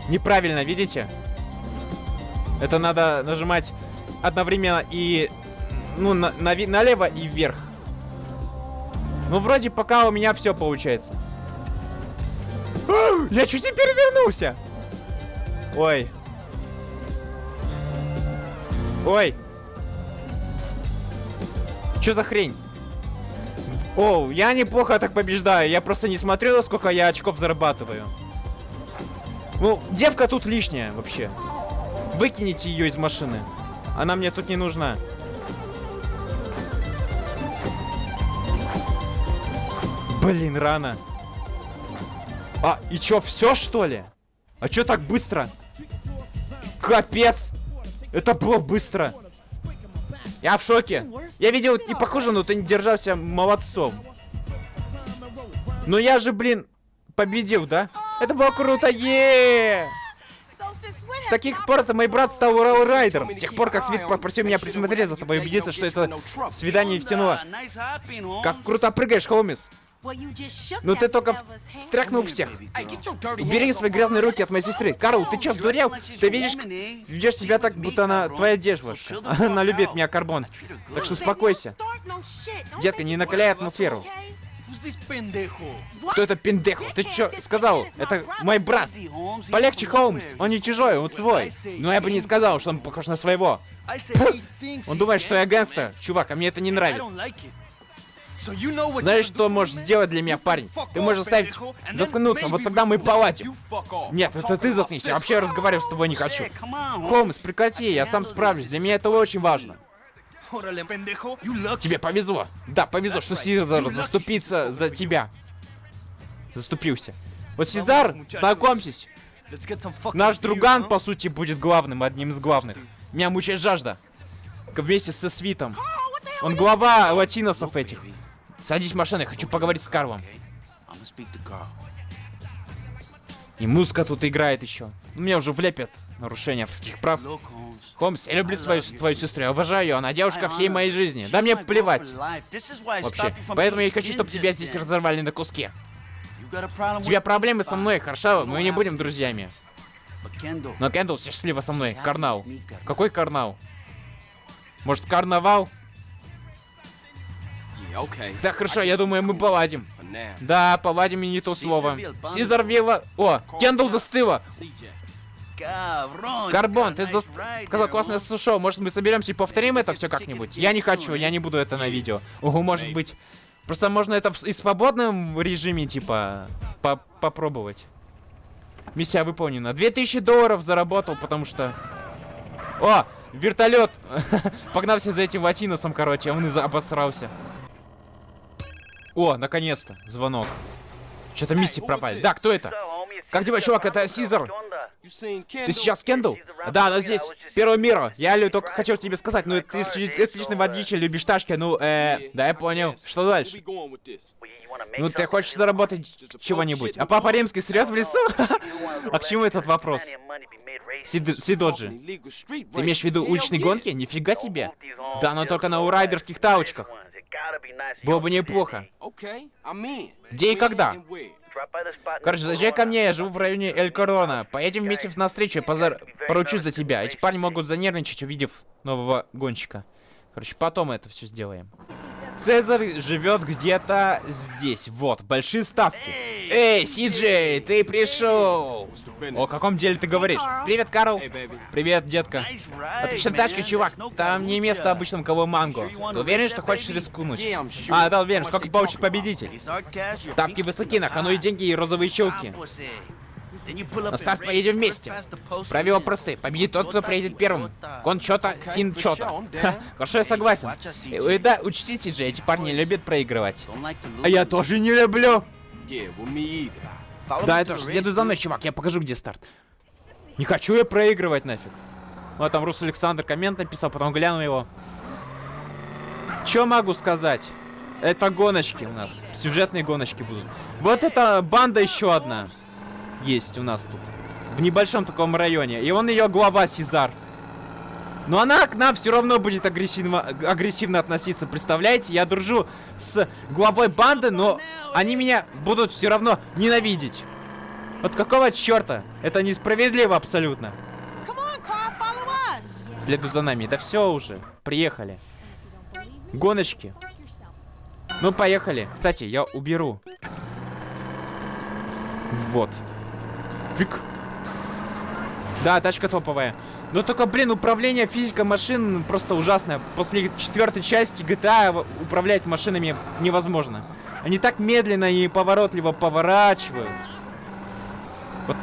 Неправильно, видите? Это надо нажимать одновременно и... Ну, на, нави- налево и вверх. Ну, вроде пока у меня все получается. Я чуть не перевернулся. Ой. Ой. Что за хрень? О, я неплохо так побеждаю. Я просто не смотрел, сколько я очков зарабатываю. Ну, девка тут лишняя вообще. Выкините ее из машины. Она мне тут не нужна. Блин, рано. А, и чё, все что ли? А чё так быстро? Капец! Это было быстро. Я в шоке. Я видел, не похоже, но ты не держался молодцом. Но я же, блин, победил, да? Это было круто, е С таких пор это мой брат стал райдером. С тех пор, как Свит попросил меня присмотреть за тобой и убедиться, что это свидание втянуло. Как круто прыгаешь, Холмис. Ну ты только в- стряхнул всех. Убери свои грязные руки от моей сестры. Карл, ты чё, сдурел? Ты видишь, ведешь себя так, будто она твоя девушка. Она любит меня, Карбон. Так что успокойся. Детка, не накаляй атмосферу. Кто это пиндеху? Ты чё сказал? Это мой брат. Полегче, Холмс. Он не чужой, он свой. Но я бы не сказал, что он похож на своего. Он думает, что я гангстер. Чувак, а мне это не нравится. Знаешь, что можешь сделать для меня, парень? Ты можешь заставить заткнуться, вот тогда мы поладим. Нет, это ты заткнись, я вообще разговаривать с тобой не хочу. Холмс, прекрати, я сам справлюсь, для меня это очень важно. Тебе повезло. Да, повезло, что Сизар заступится за тебя. Заступился. Вот Сезар, знакомьтесь, наш друган, по сути, будет главным, одним из главных. Меня мучает жажда. Вместе со Свитом. Он глава латиносов этих. Садись в машину, я хочу поговорить с Карлом. И музыка тут играет еще. Меня уже влепят нарушение авторских прав. Холмс, я люблю свою, твою сестру, я уважаю ее, она девушка всей моей жизни. Да мне плевать. Вообще. Поэтому я хочу, чтобы тебя здесь разорвали на куски. У тебя проблемы со мной, хорошо? Мы не будем друзьями. Но Кендалл счастлива со мной. Карнал. Какой карнал? Может, карнавал? Да, хорошо, я думаю, мы поладим. Да, поладим и не то слово. Сизар Вилла... О, Кендалл застыла. Карбон, ты сказал классное шоу. Может, мы соберемся и повторим это все как-нибудь? Я не хочу, я не буду это на видео. Ого, может быть. Просто можно это в- и свободном режиме, типа, по- попробовать. Миссия выполнена. 2000 долларов заработал, потому что... О, вертолет! Погнался за этим латиносом, короче, он и обосрался. О, наконец-то, звонок. Что-то миссии пропали. Да, кто это? Как дела, чувак? Это Сизар. Ты сейчас Кендалл? Да, она здесь. Первого мира. Я Лю, только хотел тебе сказать, ну ты отличный водитель, любишь тачки, ну, э, да, я понял. Что дальше? Ну, ты хочешь заработать чего-нибудь? А Папа Римский срет в лесу? А к чему этот вопрос? Сид- Сидоджи. Ты имеешь в виду уличные гонки? Нифига себе. Да, но только на урайдерских таучках. Было бы неплохо. Где и когда? Короче, заезжай ко мне, я живу в районе Эль Корона. Поедем вместе на встречу, я позар... поручусь за тебя. Эти парни могут занервничать, увидев нового гонщика. Короче, потом это все сделаем. Цезарь живет где-то здесь. Вот, большие ставки. Эй, Сиджей, ты пришел! О каком деле ты говоришь? Привет, Карл. Привет, детка. Отличная тачка, чувак. Там не место обычному кого манго. Ты уверен, что хочешь рискнуть? А, да, уверен. Сколько получит победитель? Ставки высоки, на кону и деньги, и розовые щелки. Старт поедем вместе. Правила просты. Победит тот, кто приедет первым. Кон чё-то, син чё-то. Хорошо, я согласен. Э, Да, учтите же, эти парни любят проигрывать. А я тоже не люблю. Да, я тоже. Следуй за мной, чувак, я покажу, где старт. Не хочу я проигрывать нафиг. Вот там Рус Александр коммент написал, потом гляну его. Чё могу сказать? Это гоночки у нас. Сюжетные гоночки будут. Вот эта банда еще одна есть у нас тут. В небольшом таком районе. И он ее глава Сизар. Но она к нам все равно будет агрессивно, агрессивно относиться. Представляете? Я дружу с главой банды, но они меня будут все равно ненавидеть. Вот какого черта? Это несправедливо абсолютно. Следуй за нами. Да все уже. Приехали. Гоночки. Ну, поехали. Кстати, я уберу. Вот. Чик. Да, тачка топовая. Но только, блин, управление, физика машин просто ужасная. После четвертой части GTA в- управлять машинами невозможно. Они так медленно и поворотливо поворачивают. Вот,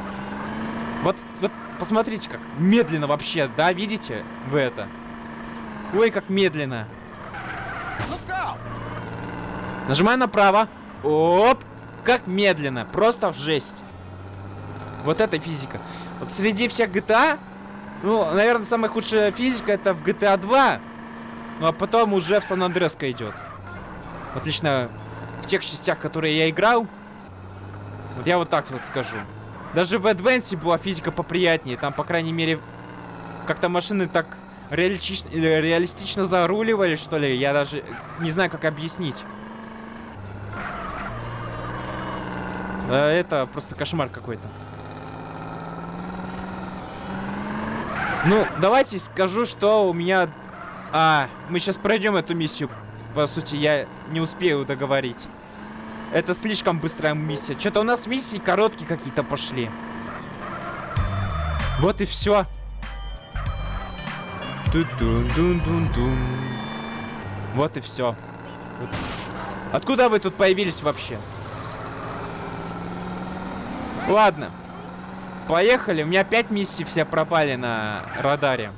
вот, вот, посмотрите, как медленно вообще, да, видите вы это? Ой, как медленно. Нажимаю направо. Оп! Как медленно. Просто в жесть. Вот это физика. Вот среди всех GTA, ну, наверное, самая худшая физика это в GTA 2. Ну, а потом уже в Сан Андреска идет. Отлично. В тех частях, которые я играл. Вот я вот так вот скажу. Даже в Advance была физика поприятнее. Там, по крайней мере, как-то машины так реалистично, реалистично заруливали, что ли. Я даже не знаю, как объяснить. Это просто кошмар какой-то. Ну, давайте скажу, что у меня... А, мы сейчас пройдем эту миссию. По сути, я не успею договорить. Это слишком быстрая миссия. Что-то у нас миссии короткие какие-то пошли. Вот и все. Вот и все. Откуда вы тут появились вообще? Ладно. Поехали. У меня пять миссий все пропали на радаре.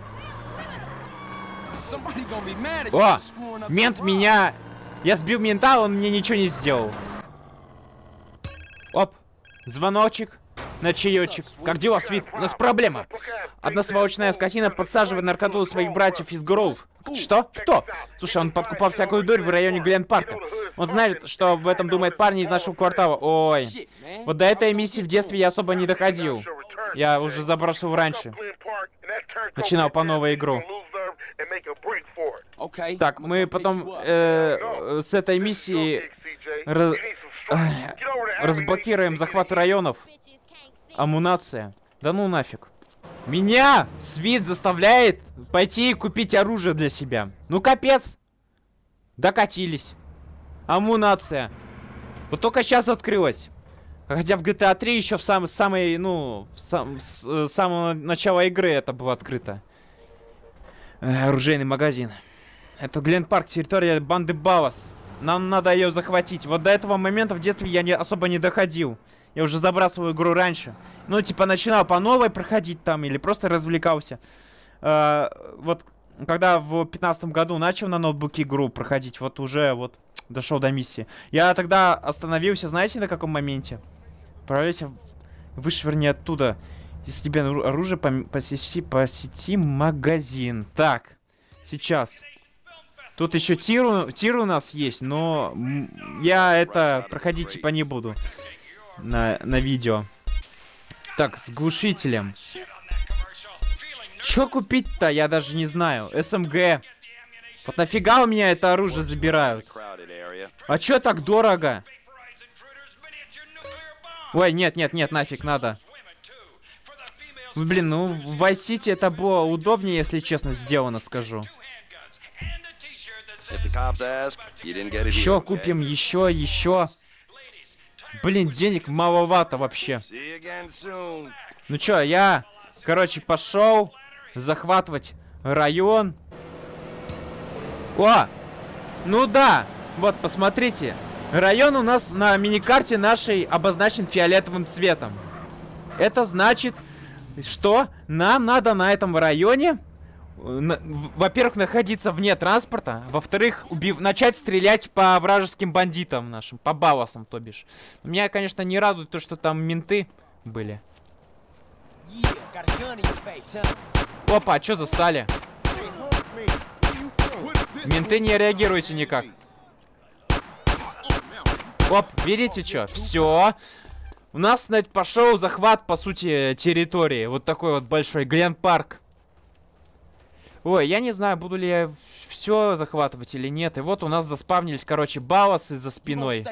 О! Мент меня... Я сбил мента, он мне ничего не сделал. Оп. Звоночек. На чаечек. Как дела, Свит? У нас проблема. Одна сволочная скотина подсаживает наркоту своих братьев из Гроув. Что? Кто? Слушай, он подкупал всякую дурь в районе Гленн-парка. Он знает, что об этом думает парни из нашего квартала. Ой. Вот до этой миссии в детстве я особо не доходил. Я уже забросил раньше. Начинал по новой игру. Так, мы потом э, с этой миссии раз- разблокируем захват районов. Амунация. Да ну нафиг. Меня Свит заставляет пойти и купить оружие для себя. Ну капец. Докатились. Амунация. Вот только сейчас открылась. Хотя в GTA 3 еще в сам, самой, ну, в сам- с э, самого начала игры это было открыто. Э, оружейный магазин. Это Глен Парк, территория банды Балас. Нам надо ее захватить. Вот до этого момента в детстве я не, особо не доходил. Я уже забрасывал игру раньше. Ну, типа, начинал по новой проходить там или просто развлекался. Э, вот, когда в пятнадцатом году начал на ноутбуке игру проходить, вот уже вот дошел до миссии. Я тогда остановился, знаете, на каком моменте? Отправляйся, вышвырни оттуда. Если тебе ору- оружие, посети, посети магазин. Так, сейчас. Тут еще тир, тир у нас есть, но я это проходить типа не буду на, на видео. Так, с глушителем. Чё купить-то, я даже не знаю. СМГ. Вот нафига у меня это оружие забирают? А чё так дорого? Ой, нет, нет, нет, нафиг, надо. Блин, ну в Vice City это было удобнее, если честно, сделано, скажу. Еще купим, еще, еще. Блин, денег маловато вообще. Ну чё, я, короче, пошел захватывать район. О! Ну да! Вот, посмотрите. Район у нас на миникарте нашей обозначен фиолетовым цветом. Это значит, что нам надо на этом районе, во-первых, находиться вне транспорта, во-вторых, убив- начать стрелять по вражеским бандитам нашим, по баласам, то бишь. Меня, конечно, не радует то, что там менты были. Опа, а что засали? Менты не реагируете никак. Оп, видите что? Все. У нас, значит, пошел захват, по сути, территории. Вот такой вот большой Глен Парк. Ой, я не знаю, буду ли я все захватывать или нет. И вот у нас заспавнились, короче, баласы за спиной.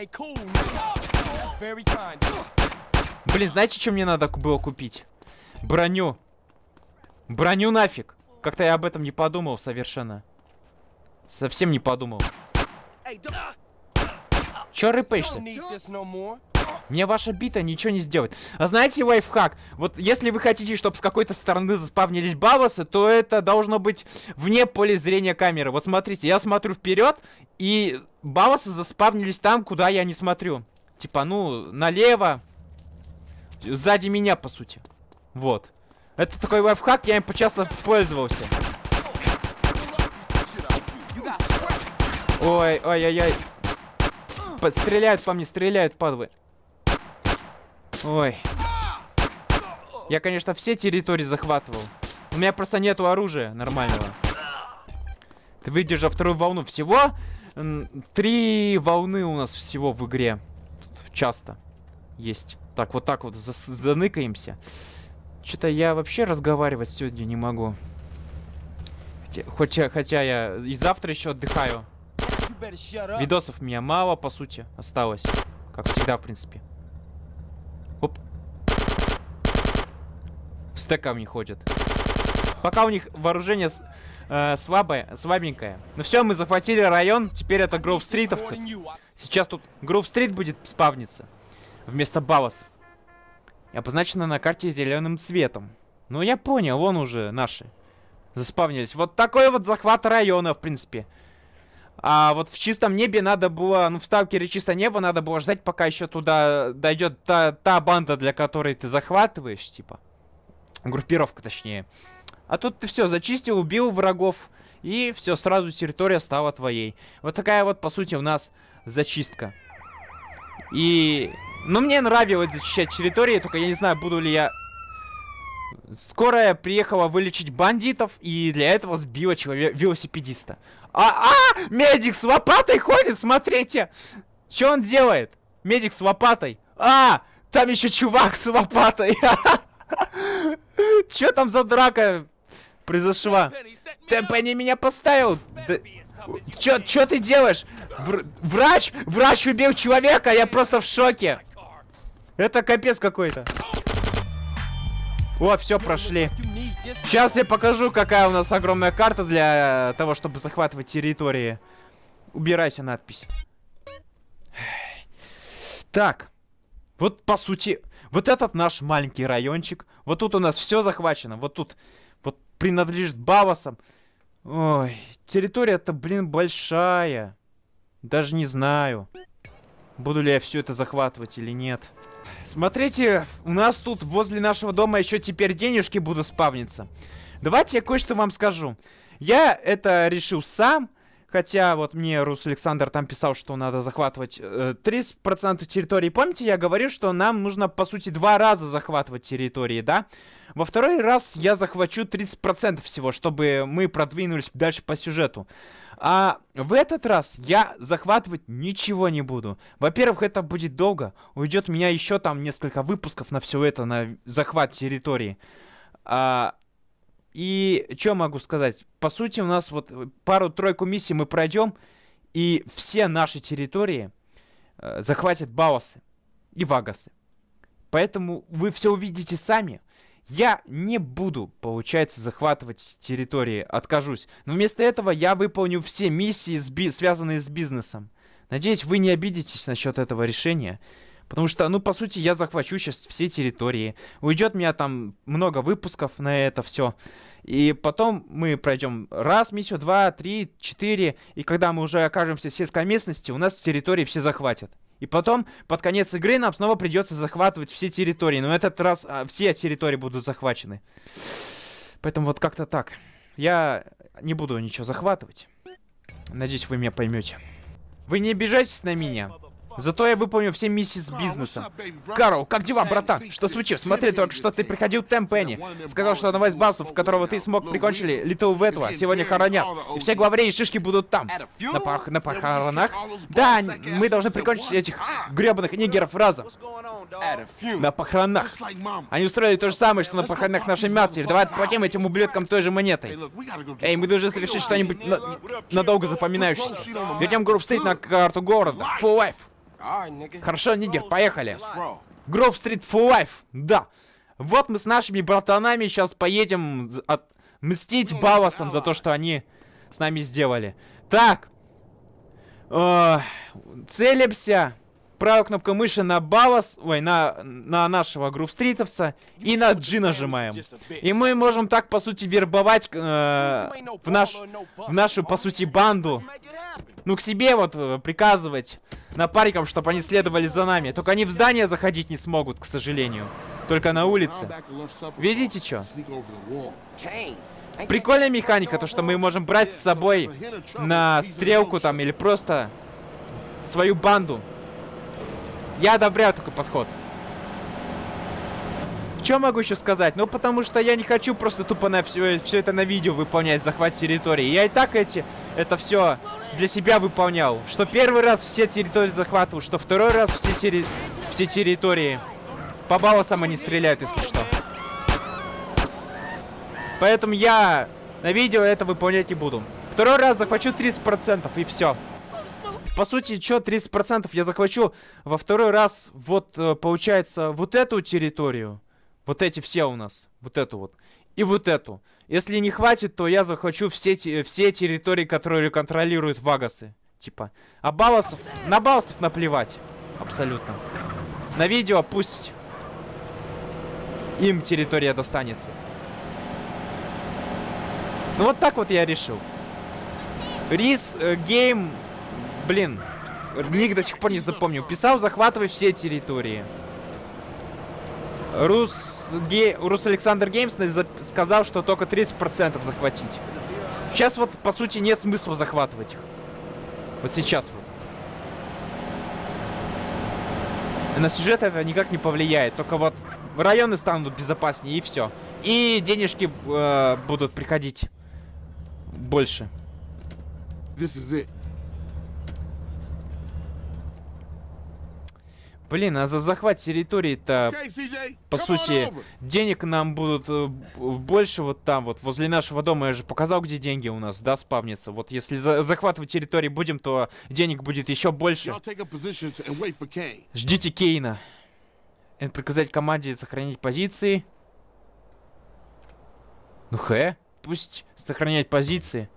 Блин, знаете, что мне надо было купить? Броню. Броню нафиг. Как-то я об этом не подумал совершенно. Совсем не подумал. Чё рыпаешься? Мне ваша бита ничего не сделает. А знаете лайфхак? Вот если вы хотите, чтобы с какой-то стороны заспавнились бавосы, то это должно быть вне поля зрения камеры. Вот смотрите, я смотрю вперед, и бавосы заспавнились там, куда я не смотрю. Типа, ну, налево. Сзади меня, по сути. Вот. Это такой лайфхак, я им часто пользовался. Scrapped. Ой, ой-ой-ой. По- Стреляют по мне, стреляют, падлы. Ой. Я, конечно, все территории захватывал. У меня просто нету оружия нормального. Ты выдержав вторую волну. Всего три волны у нас всего в игре. Тут часто есть. Так, вот так вот заныкаемся. Что-то я вообще разговаривать сегодня не могу. Хотя, хотя, я и завтра еще отдыхаю. Видосов меня мало, по сути, осталось. Как всегда, в принципе. Оп. Стеком не ходят. Пока у них вооружение с- э, слабое, слабенькое. Ну все, мы захватили район, теперь это Гроув Стритовцев. More than you. I- Сейчас тут Гроув Стрит будет спавниться. Вместо Баласов. И обозначено на карте зеленым цветом. Ну я понял, вон уже наши. Заспавнились. Вот такой вот захват района, в принципе. А вот в чистом небе надо было, ну в сталкере чисто небо надо было ждать, пока еще туда дойдет та, та банда, для которой ты захватываешь, типа. Группировка, точнее. А тут ты все зачистил, убил врагов, и все, сразу территория стала твоей. Вот такая вот, по сути, у нас зачистка. И... Ну, мне нравилось зачищать территории, только я не знаю, буду ли я... Скорая приехала вылечить бандитов, и для этого сбила человека, велосипедиста. А, а, медик с лопатой ходит, смотрите. Что он делает? Медик с лопатой. А, там еще чувак с лопатой. Че там за драка произошла? Темпани меня поставил. Да... Чё, ты делаешь? Вр врач? Врач убил человека, я просто в шоке. Это капец какой-то. О, все, прошли. Сейчас я покажу, какая у нас огромная карта для того, чтобы захватывать территории. Убирайся надпись. Так. Вот, по сути, вот этот наш маленький райончик. Вот тут у нас все захвачено. Вот тут вот принадлежит Бавасам. Ой, территория-то, блин, большая. Даже не знаю, буду ли я все это захватывать или нет. Смотрите, у нас тут возле нашего дома еще теперь денежки будут спавниться. Давайте я кое-что вам скажу. Я это решил сам. Хотя вот мне Рус Александр там писал, что надо захватывать э, 30% территории. Помните, я говорил, что нам нужно, по сути, два раза захватывать территории, да? Во второй раз я захвачу 30% всего, чтобы мы продвинулись дальше по сюжету. А в этот раз я захватывать ничего не буду. Во-первых, это будет долго. Уйдет у меня еще там несколько выпусков на все это, на захват территории. А, и что могу сказать? По сути, у нас вот пару-тройку миссий мы пройдем, и все наши территории э, захватят Баосы и Вагасы. Поэтому вы все увидите сами. Я не буду, получается, захватывать территории, откажусь. Но вместо этого я выполню все миссии, связанные с бизнесом. Надеюсь, вы не обидитесь насчет этого решения. Потому что, ну, по сути, я захвачу сейчас все территории. Уйдет у меня там много выпусков на это все. И потом мы пройдем раз миссию, два, три, четыре. И когда мы уже окажемся в сельской местности, у нас территории все захватят. И потом, под конец игры, нам снова придется захватывать все территории. Но этот раз а, все территории будут захвачены. Поэтому вот как-то так. Я не буду ничего захватывать. Надеюсь, вы меня поймете. Вы не обижайтесь на меня. Зато я выполню все миссии с бизнесом. Карл, как дела, братан? Что случилось? Смотри, только что ты приходил к Темпенни. Сказал, что одного из басов, которого ты смог прикончили, Литл Ветла, сегодня хоронят. И все главари и шишки будут там. На, пох на похоронах? Да, мы должны прикончить этих гребаных нигеров разом. На похоронах. Они устроили то же самое, что на похоронах нашей матери. Давай отплатим этим ублюдкам той же монетой. Эй, мы должны совершить что-нибудь на надолго запоминающееся. Вернем группу стоит на карту города. Full life. Хорошо, Нигер, поехали. Гров Стрит for Life, да. Вот мы с нашими братанами сейчас поедем отмстить Баласам за то, что они с нами сделали. Так. Э, целимся. Правой кнопкой мыши на Балас, ой, на, на нашего Грувстритовса и на G нажимаем. И мы можем так, по сути, вербовать э, в, наш, в нашу, по сути, банду ну, к себе вот э, приказывать напарникам, чтобы они следовали за нами. Только они в здание заходить не смогут, к сожалению. Только на улице. Видите, что? Прикольная механика, то, что мы можем брать с собой на стрелку там или просто свою банду. Я одобряю такой подход. Что могу еще сказать? Ну, потому что я не хочу просто тупо на все, все это на видео выполнять, захват территории. Я и так эти, это все для себя выполнял. Что первый раз все территории захватывал, что второй раз все, терри... все территории. По балласам они стреляют, если что. Поэтому я на видео это выполнять не буду. Второй раз захвачу 30% и все. По сути, что 30% я захвачу во второй раз, вот, э, получается, вот эту территорию. Вот эти все у нас. Вот эту вот. И вот эту. Если не хватит, то я захвачу все, все территории, которые контролируют Вагасы. Типа. А Баласов... На Баласов наплевать. Абсолютно. На видео пусть им территория достанется. Ну вот так вот я решил. Рис э, Гейм, блин, ник до сих пор не запомнил. Писал захватывать все территории. Рус, Ге- Рус Александр Геймс сказал, что только 30% захватить. Сейчас вот, по сути, нет смысла захватывать их. Вот сейчас вот. На сюжет это никак не повлияет. Только вот районы станут безопаснее и все. И денежки э, будут приходить больше. This is it. Блин, а за захват территории-то, по сути, денег нам будут э, больше вот там, вот возле нашего дома. Я же показал, где деньги у нас, да, спавнится. Вот если за- захватывать территории будем, то денег будет еще больше. Ждите Кейна. Эн приказать команде сохранить позиции. Ну хэ, пусть сохраняет позиции.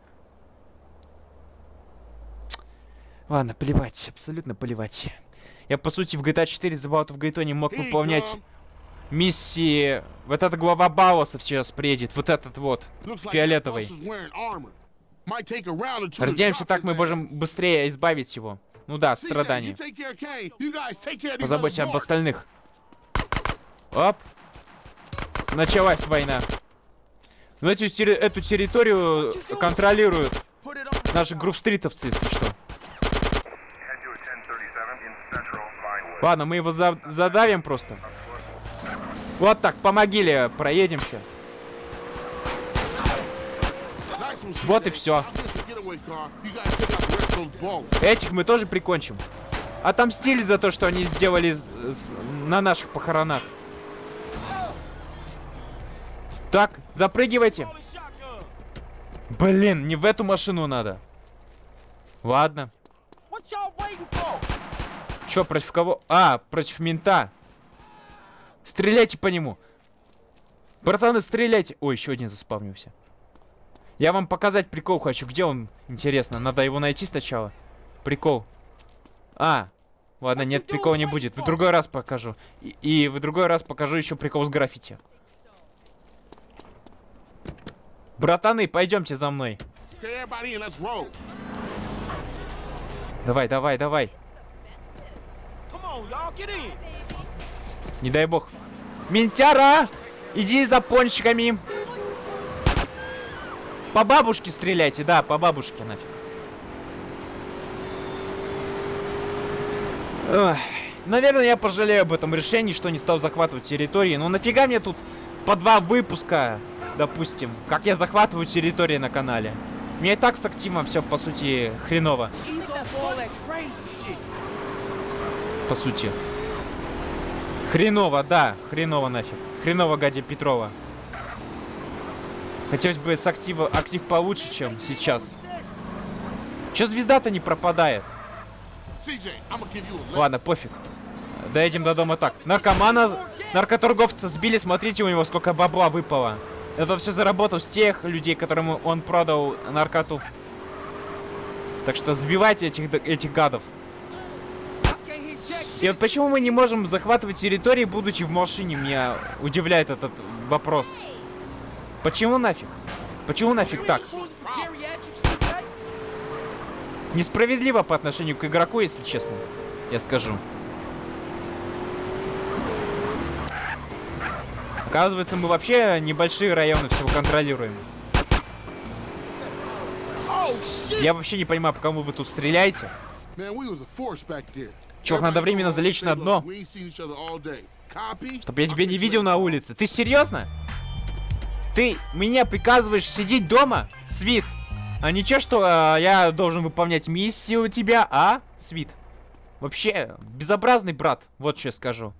Ладно, плевать, абсолютно плевать. Я, по сути, в GTA 4 The Bout of Gaytone мог Here you выполнять миссии... Вот эта глава Бауэса сейчас приедет, вот этот вот, фиолетовый. drop так, мы можем быстрее избавить его. Ну да, страдания. Позаботься об остальных. Оп. Началась война. Ну, эту, терри- эту территорию контролируют наши грувстритовцы, если что. Ладно, мы его за- задавим просто. Вот так, по могиле проедемся. Вот и balls. Этих мы тоже прикончим. Отомстили за то, что они сделали на наших похоронах. Так, запрыгивайте. Блин, не в эту машину надо. Ладно. Чё, против кого? А, против мента. Стреляйте по нему. Братаны, стреляйте. Ой, еще один заспавнился. Я вам показать прикол хочу. Где он? Интересно, надо его найти сначала. Прикол. А, ладно, нет, прикола не будет. В другой раз покажу. И, и в другой раз покажу еще прикол с граффити. Братаны, пойдемте за мной. Давай, давай, давай. Не дай бог. Ментяра! Иди за пончиками. По бабушке стреляйте, да, по бабушке нафиг. Эх, наверное, я пожалею об этом решении, что не стал захватывать территории. Но нафига мне тут по два выпуска, допустим, как я захватываю территории на канале. Мне и так с активом все, по сути, хреново. По сути. Хреново, да, хреново нафиг. Хреново, Гадя Петрова. Хотелось бы с актива, актив получше, чем сейчас. Чё звезда-то не пропадает? Ладно, пофиг. Доедем до дома так. Наркомана, наркоторговца сбили, смотрите, у него сколько бабла выпало. Это все заработал с тех людей, которым он продал наркоту. Так что сбивайте этих, этих гадов. И вот почему мы не можем захватывать территории, будучи в машине, меня удивляет этот вопрос. Почему нафиг? Почему нафиг так? Несправедливо по отношению к игроку, если честно. Я скажу. Оказывается, мы вообще небольшие районы всего контролируем. Я вообще не понимаю, по кому вы тут стреляете. Чувак, надо временно залечь на дно. Чтоб я тебя не видел на улице. Ты серьезно? Ты меня приказываешь сидеть дома, Свит? А ничего, что а, я должен выполнять миссию у тебя, а, Свит? Вообще, безобразный брат, вот что я скажу.